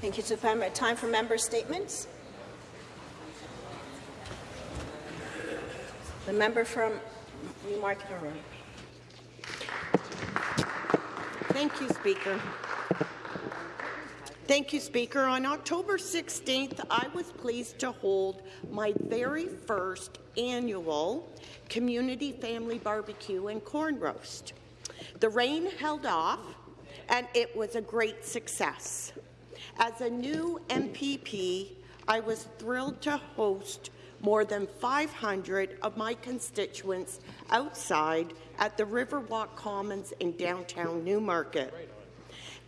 Thank you, Super. Time for member statements. The member from Newmarket Aurora. Thank you, Speaker. Thank you, Speaker. On October 16th, I was pleased to hold my very first annual Community Family Barbecue and Corn Roast. The rain held off, and it was a great success. As a new MPP, I was thrilled to host more than 500 of my constituents outside at the Riverwalk Commons in downtown Newmarket.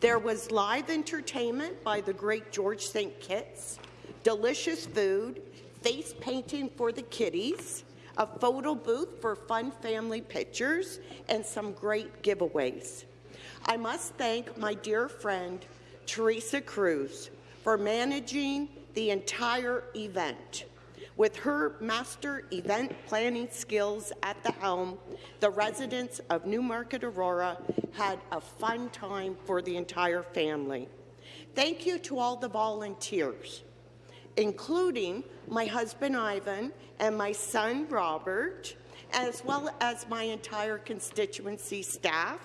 There was live entertainment by the great George St. Kitts, delicious food, face painting for the kiddies, a photo booth for fun family pictures, and some great giveaways. I must thank my dear friend, Teresa Cruz, for managing the entire event. With her master event planning skills at the helm, the residents of Newmarket Aurora had a fun time for the entire family. Thank you to all the volunteers, including my husband Ivan and my son Robert, as well as my entire constituency staff,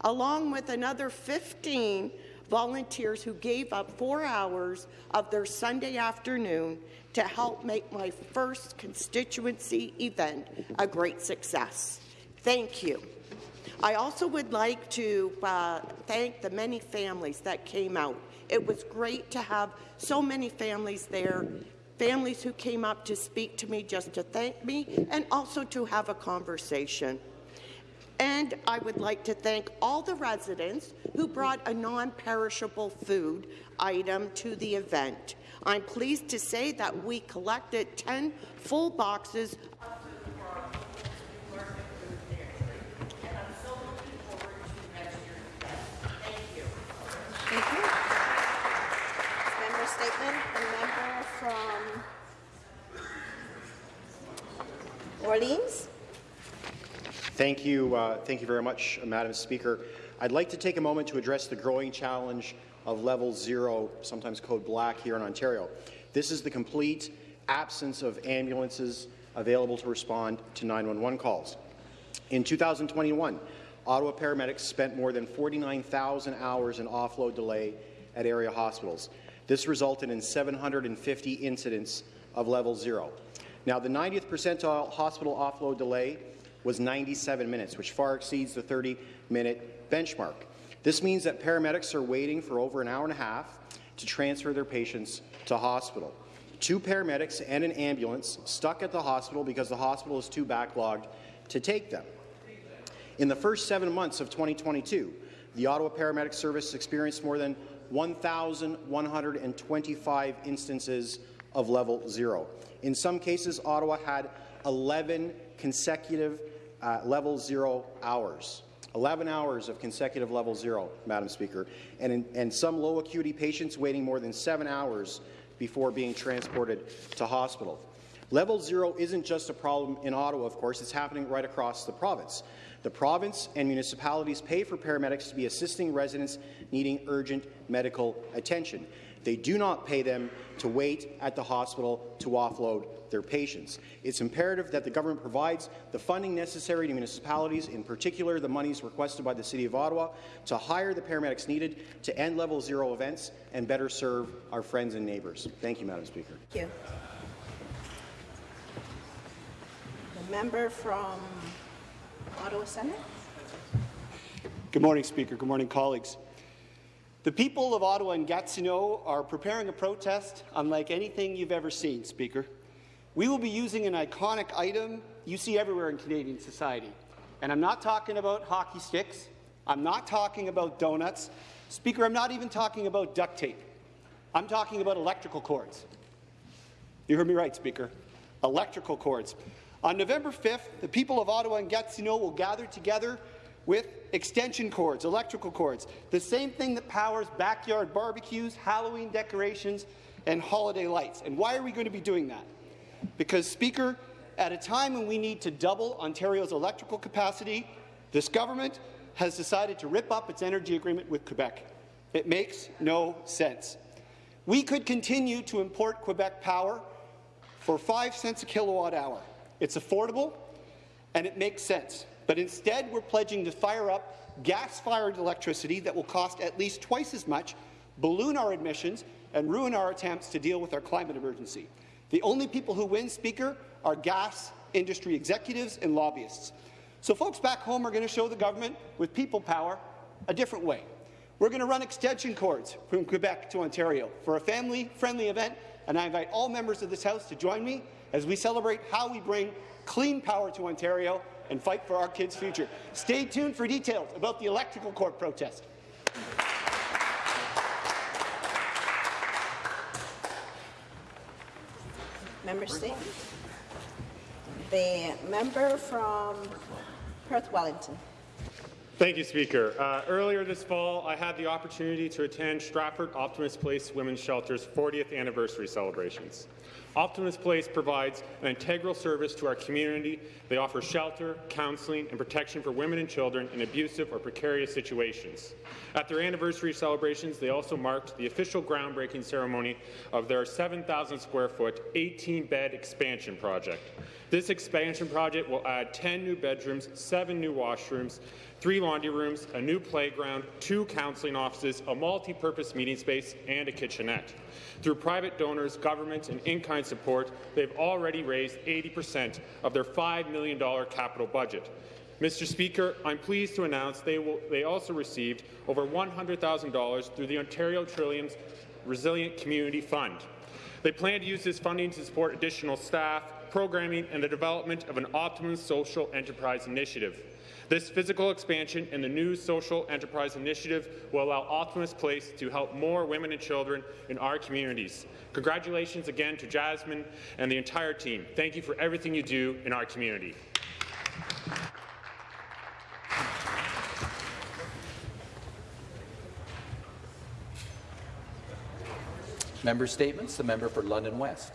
along with another 15 volunteers who gave up four hours of their Sunday afternoon to help make my first constituency event a great success. Thank you. I also would like to uh, thank the many families that came out. It was great to have so many families there, families who came up to speak to me just to thank me and also to have a conversation. And I would like to thank all the residents who brought a non-perishable food item to the event. I'm pleased to say that we collected 10 full boxes Thank you. Member statement, member from Orleans. Thank you, uh, thank you very much, Madam Speaker. I'd like to take a moment to address the growing challenge of level zero, sometimes code black, here in Ontario. This is the complete absence of ambulances available to respond to 911 calls. In 2021, Ottawa paramedics spent more than 49,000 hours in offload delay at area hospitals. This resulted in 750 incidents of level zero. Now, the 90th percentile hospital offload delay was 97 minutes, which far exceeds the 30-minute benchmark. This means that paramedics are waiting for over an hour and a half to transfer their patients to hospital. Two paramedics and an ambulance stuck at the hospital because the hospital is too backlogged to take them. In the first seven months of 2022, the Ottawa Paramedic Service experienced more than 1,125 instances of level zero. In some cases, Ottawa had 11 consecutive uh, level zero hours. 11 hours of consecutive level zero, Madam Speaker, and, in, and some low acuity patients waiting more than seven hours before being transported to hospital. Level zero isn't just a problem in Ottawa, of course, it's happening right across the province. The province and municipalities pay for paramedics to be assisting residents needing urgent medical attention. They do not pay them to wait at the hospital to offload their patients. It's imperative that the government provides the funding necessary to municipalities, in particular the monies requested by the City of Ottawa, to hire the paramedics needed to end level zero events and better serve our friends and neighbours. Thank you, Madam Speaker. Thank you. The member from Ottawa Centre. Good morning, Speaker. Good morning, colleagues. The people of Ottawa and Gatineau are preparing a protest unlike anything you've ever seen, Speaker. We will be using an iconic item you see everywhere in Canadian society. And I'm not talking about hockey sticks. I'm not talking about donuts. Speaker, I'm not even talking about duct tape. I'm talking about electrical cords. You heard me right, Speaker. Electrical cords. On November 5th, the people of Ottawa and Gatineau will gather together with extension cords, electrical cords, the same thing that powers backyard barbecues, Halloween decorations, and holiday lights. And why are we going to be doing that? Because, Speaker, at a time when we need to double Ontario's electrical capacity, this government has decided to rip up its energy agreement with Quebec. It makes no sense. We could continue to import Quebec power for 5 cents a kilowatt hour. It's affordable and it makes sense. But instead, we're pledging to fire up gas-fired electricity that will cost at least twice as much, balloon our emissions, and ruin our attempts to deal with our climate emergency. The only people who win, Speaker, are gas industry executives and lobbyists. So folks back home are going to show the government with people power a different way. We're going to run extension cords from Quebec to Ontario for a family-friendly event, and I invite all members of this House to join me as we celebrate how we bring clean power to Ontario and fight for our kids' future. Stay tuned for details about the electrical cord protest. Member statement. The member from Perth Wellington. Thank you, Speaker. Uh, earlier this fall, I had the opportunity to attend Stratford Optimism Place Women's Shelter's 40th anniversary celebrations. Optimism Place provides an integral service to our community. They offer shelter, counseling, and protection for women and children in abusive or precarious situations. At their anniversary celebrations, they also marked the official groundbreaking ceremony of their 7,000 square foot, 18-bed expansion project. This expansion project will add 10 new bedrooms, 7 new washrooms, three laundry rooms, a new playground, two counseling offices, a multi-purpose meeting space, and a kitchenette. Through private donors, government, and in-kind support, they've already raised 80% of their $5 million capital budget. Mr. Speaker, I'm pleased to announce they, will, they also received over $100,000 through the Ontario Trillium's Resilient Community Fund. They plan to use this funding to support additional staff, programming, and the development of an optimum social enterprise initiative. This physical expansion and the new social enterprise initiative will allow Optimism Place to help more women and children in our communities. Congratulations again to Jasmine and the entire team. Thank you for everything you do in our community. Member statements. The member for London West.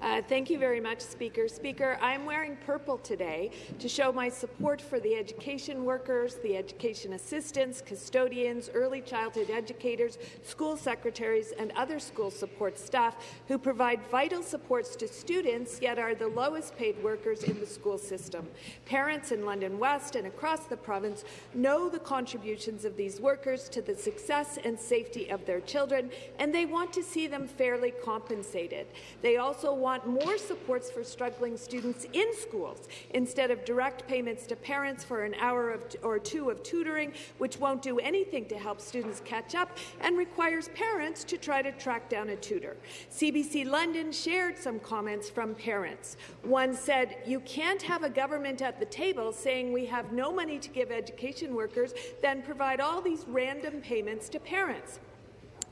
Uh, thank you very much, Speaker. Speaker, I'm wearing purple today to show my support for the education workers, the education assistants, custodians, early childhood educators, school secretaries, and other school support staff who provide vital supports to students, yet are the lowest paid workers in the school system. Parents in London West and across the province know the contributions of these workers to the success and safety of their children, and they want to see them fairly compensated. They also also want more supports for struggling students in schools instead of direct payments to parents for an hour of or two of tutoring, which won't do anything to help students catch up and requires parents to try to track down a tutor. CBC London shared some comments from parents. One said, you can't have a government at the table saying we have no money to give education workers, then provide all these random payments to parents.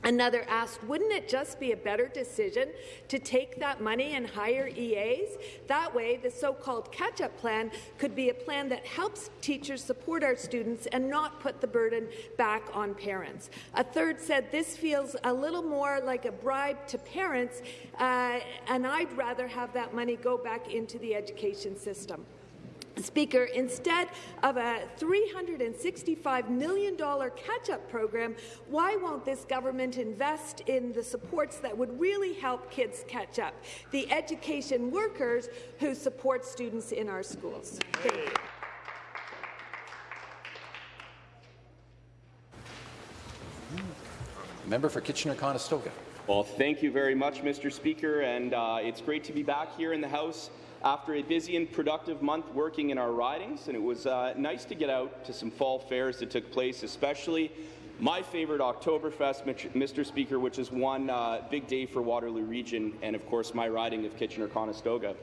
Another asked, wouldn't it just be a better decision to take that money and hire EAs? That way, the so-called catch-up plan could be a plan that helps teachers support our students and not put the burden back on parents. A third said, this feels a little more like a bribe to parents, uh, and I'd rather have that money go back into the education system. Speaker, instead of a $365 million catch-up program, why won't this government invest in the supports that would really help kids catch up? The education workers who support students in our schools. Thank you. Member for Kitchener-Conestoga. Well, thank you very much, Mr. Speaker, and uh, it's great to be back here in the House after a busy and productive month working in our ridings, and it was uh, nice to get out to some fall fairs that took place, especially my favourite Oktoberfest, Mr. Speaker, which is one uh, big day for Waterloo Region, and of course my riding of Kitchener-Conestoga.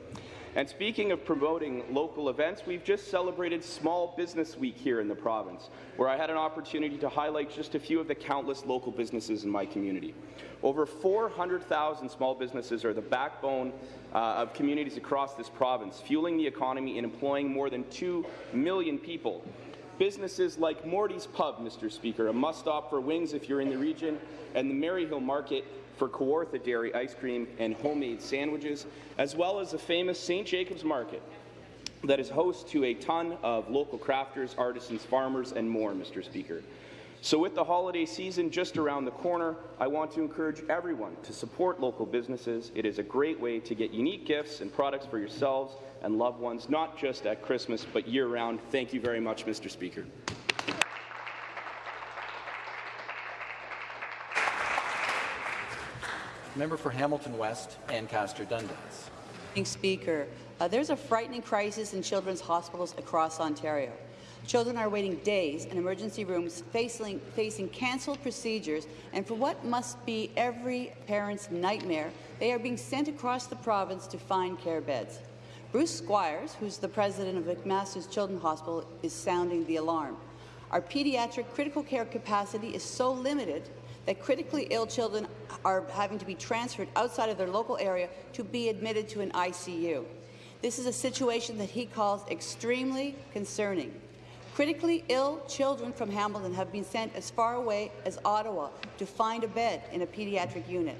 And speaking of promoting local events, we've just celebrated Small Business Week here in the province, where I had an opportunity to highlight just a few of the countless local businesses in my community. Over 400,000 small businesses are the backbone uh, of communities across this province, fueling the economy and employing more than 2 million people. Businesses like Morty's Pub, Mr. Speaker, a must-stop for wings if you're in the region, and the Maryhill Market for Kawartha Dairy ice cream and homemade sandwiches, as well as the famous St. Jacob's Market that is host to a ton of local crafters, artisans, farmers, and more, Mr. Speaker. So with the holiday season just around the corner, I want to encourage everyone to support local businesses. It is a great way to get unique gifts and products for yourselves and loved ones, not just at Christmas, but year-round. Thank you very much, Mr. Speaker. Member for Hamilton West, Ancaster Dundas. Speaker. Uh, there's a frightening crisis in children's hospitals across Ontario. Children are waiting days in emergency rooms facing, facing cancelled procedures, and for what must be every parent's nightmare, they are being sent across the province to find care beds. Bruce Squires, who's the president of McMaster's Children's Hospital, is sounding the alarm. Our pediatric critical care capacity is so limited that critically ill children are having to be transferred outside of their local area to be admitted to an ICU. This is a situation that he calls extremely concerning. Critically ill children from Hamilton have been sent as far away as Ottawa to find a bed in a pediatric unit.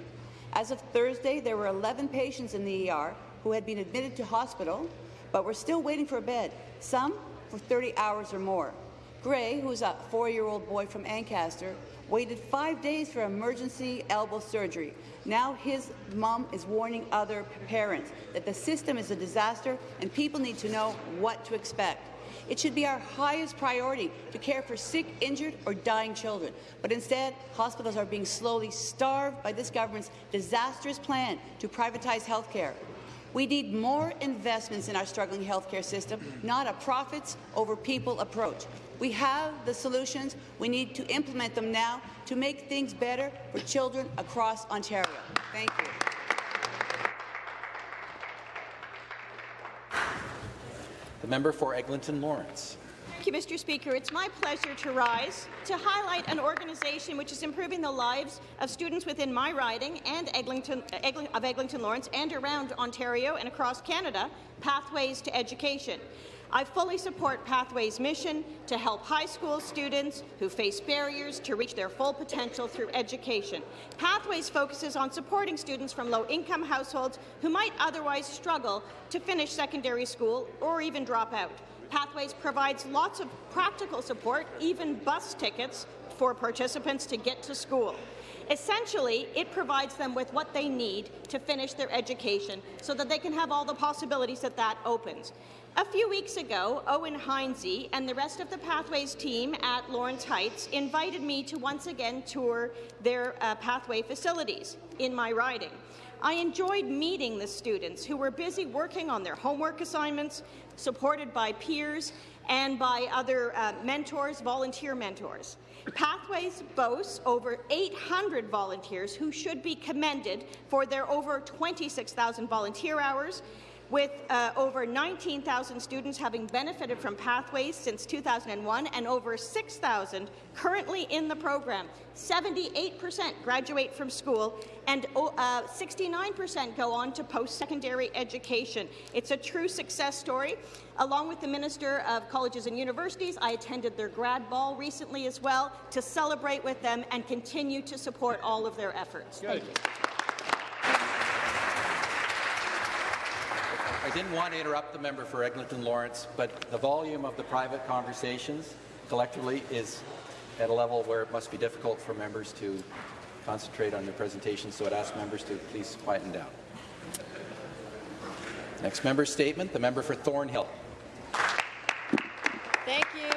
As of Thursday, there were 11 patients in the ER who had been admitted to hospital, but were still waiting for a bed, some for 30 hours or more. Gray, who's a four-year-old boy from Ancaster, waited five days for emergency elbow surgery. Now his mom is warning other parents that the system is a disaster and people need to know what to expect. It should be our highest priority to care for sick, injured or dying children. But instead, hospitals are being slowly starved by this government's disastrous plan to privatize health care. We need more investments in our struggling healthcare system, not a profits over people approach. We have the solutions. We need to implement them now to make things better for children across Ontario. Thank you. The member for Eglinton Lawrence. Thank you, Mr. Speaker. It's my pleasure to rise to highlight an organization which is improving the lives of students within my riding and Eglinton, of Eglinton Lawrence and around Ontario and across Canada, Pathways to Education. I fully support Pathways' mission to help high school students who face barriers to reach their full potential through education. Pathways focuses on supporting students from low-income households who might otherwise struggle to finish secondary school or even drop out. Pathways provides lots of practical support, even bus tickets for participants to get to school. Essentially, it provides them with what they need to finish their education so that they can have all the possibilities that that opens. A few weeks ago, Owen Heinze and the rest of the Pathways team at Lawrence Heights invited me to once again tour their uh, Pathway facilities in my riding. I enjoyed meeting the students who were busy working on their homework assignments, supported by peers and by other uh, mentors, volunteer mentors. Pathways boasts over 800 volunteers who should be commended for their over 26,000 volunteer hours with uh, over 19,000 students having benefited from Pathways since 2001 and over 6,000 currently in the program. 78% graduate from school and 69% uh, go on to post-secondary education. It's a true success story. Along with the Minister of Colleges and Universities, I attended their grad ball recently as well to celebrate with them and continue to support all of their efforts. Good. Thank you. I didn't want to interrupt the member for Eglinton Lawrence, but the volume of the private conversations collectively is at a level where it must be difficult for members to concentrate on their presentation, so I'd ask members to please quieten down. Next member's statement, the member for Thornhill. Thank you.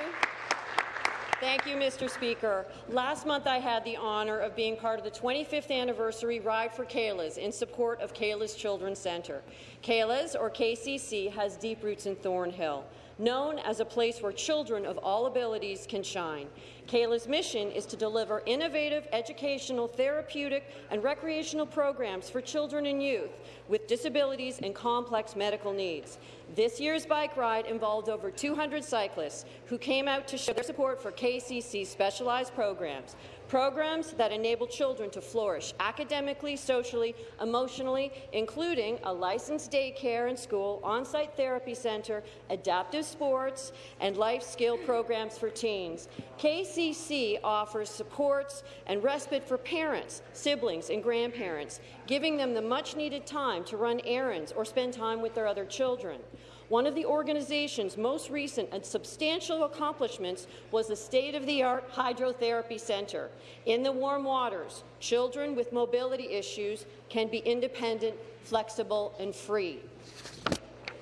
Thank you, Mr. Speaker. Last month, I had the honour of being part of the 25th anniversary Ride for Kayla's in support of Kayla's Children's Centre. Kayla's, or KCC, has deep roots in Thornhill known as a place where children of all abilities can shine. Kayla's mission is to deliver innovative educational, therapeutic and recreational programs for children and youth with disabilities and complex medical needs. This year's bike ride involved over 200 cyclists who came out to show their support for KCC's specialized programs programs that enable children to flourish academically, socially, emotionally, including a licensed daycare and school, on-site therapy centre, adaptive sports, and life skill programs for teens. KCC offers supports and respite for parents, siblings, and grandparents, giving them the much-needed time to run errands or spend time with their other children. One of the organization's most recent and substantial accomplishments was the state-of-the-art hydrotherapy centre. In the warm waters, children with mobility issues can be independent, flexible and free.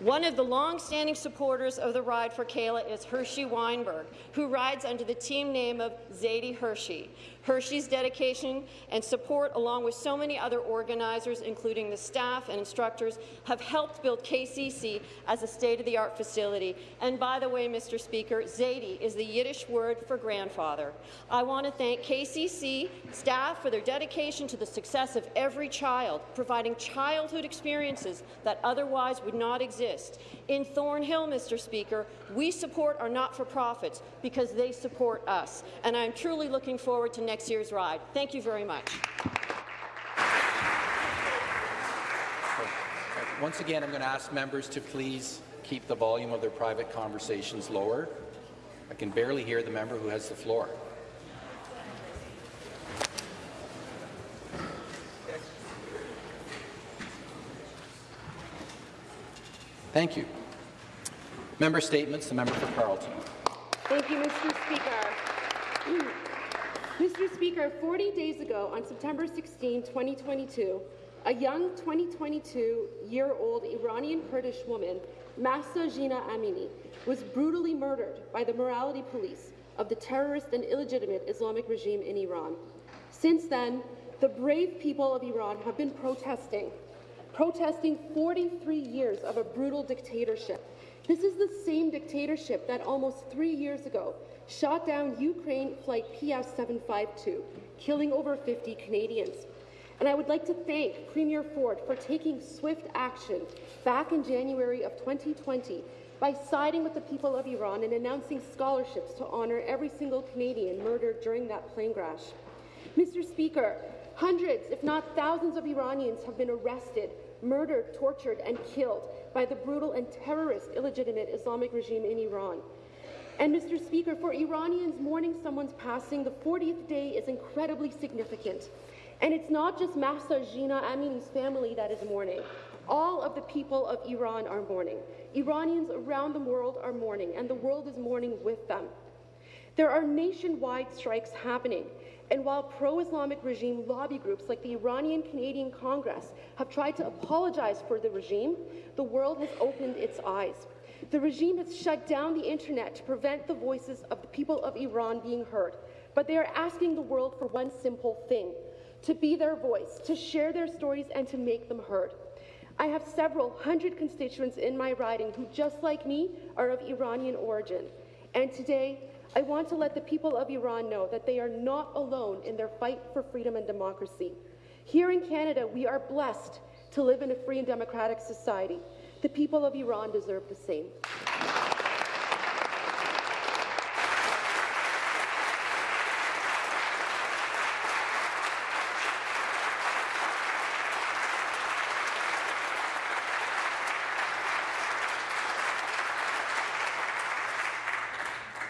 One of the long-standing supporters of the Ride for Kayla is Hershey Weinberg, who rides under the team name of Zadie Hershey. Hershey's dedication and support, along with so many other organizers, including the staff and instructors, have helped build KCC as a state-of-the-art facility. And by the way, Mr. Speaker, Zadie is the Yiddish word for grandfather. I want to thank KCC staff for their dedication to the success of every child, providing childhood experiences that otherwise would not exist. In Thornhill, Mr. Speaker, we support our not-for-profits because they support us, and I'm truly looking forward to next year's ride. Thank you very much. Once again, I'm going to ask members to please keep the volume of their private conversations lower. I can barely hear the member who has the floor. Thank you. Member statements. The member for Carleton. Thank you, Mr. Speaker. Mr. Speaker, 40 days ago, on September 16, 2022, a young 2022-year-old Iranian Kurdish woman, Mahsa Jina Amini, was brutally murdered by the morality police of the terrorist and illegitimate Islamic regime in Iran. Since then, the brave people of Iran have been protesting, protesting 43 years of a brutal dictatorship. This is the same dictatorship that almost three years ago shot down Ukraine flight PS-752, killing over 50 Canadians. And I would like to thank Premier Ford for taking swift action back in January of 2020 by siding with the people of Iran and announcing scholarships to honour every single Canadian murdered during that plane crash. Mr. Speaker, hundreds, if not thousands of Iranians have been arrested, murdered, tortured and killed by the brutal and terrorist illegitimate Islamic regime in Iran. And Mr. Speaker, for Iranians mourning someone's passing, the 40th day is incredibly significant. And it's not just Mahsa Jina Amini's family that is mourning. All of the people of Iran are mourning. Iranians around the world are mourning, and the world is mourning with them. There are nationwide strikes happening, and while pro-Islamic regime lobby groups like the Iranian Canadian Congress have tried to apologize for the regime, the world has opened its eyes. The regime has shut down the internet to prevent the voices of the people of Iran being heard, but they are asking the world for one simple thing, to be their voice, to share their stories and to make them heard. I have several hundred constituents in my riding who, just like me, are of Iranian origin. And today, I want to let the people of Iran know that they are not alone in their fight for freedom and democracy. Here in Canada, we are blessed to live in a free and democratic society. The people of Iran deserve the same.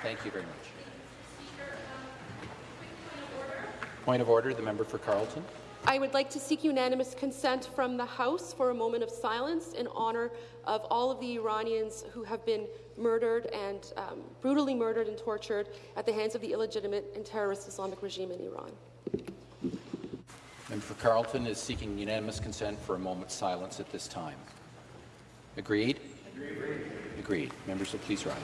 Thank you very much. Point of order, the member for Carleton. I would like to seek unanimous consent from the House for a moment of silence in honour of all of the Iranians who have been murdered and um, brutally murdered and tortured at the hands of the illegitimate and terrorist Islamic regime in Iran. Member for Carleton is seeking unanimous consent for a moment's silence at this time. Agreed? Agreed. Agreed. Members will please rise.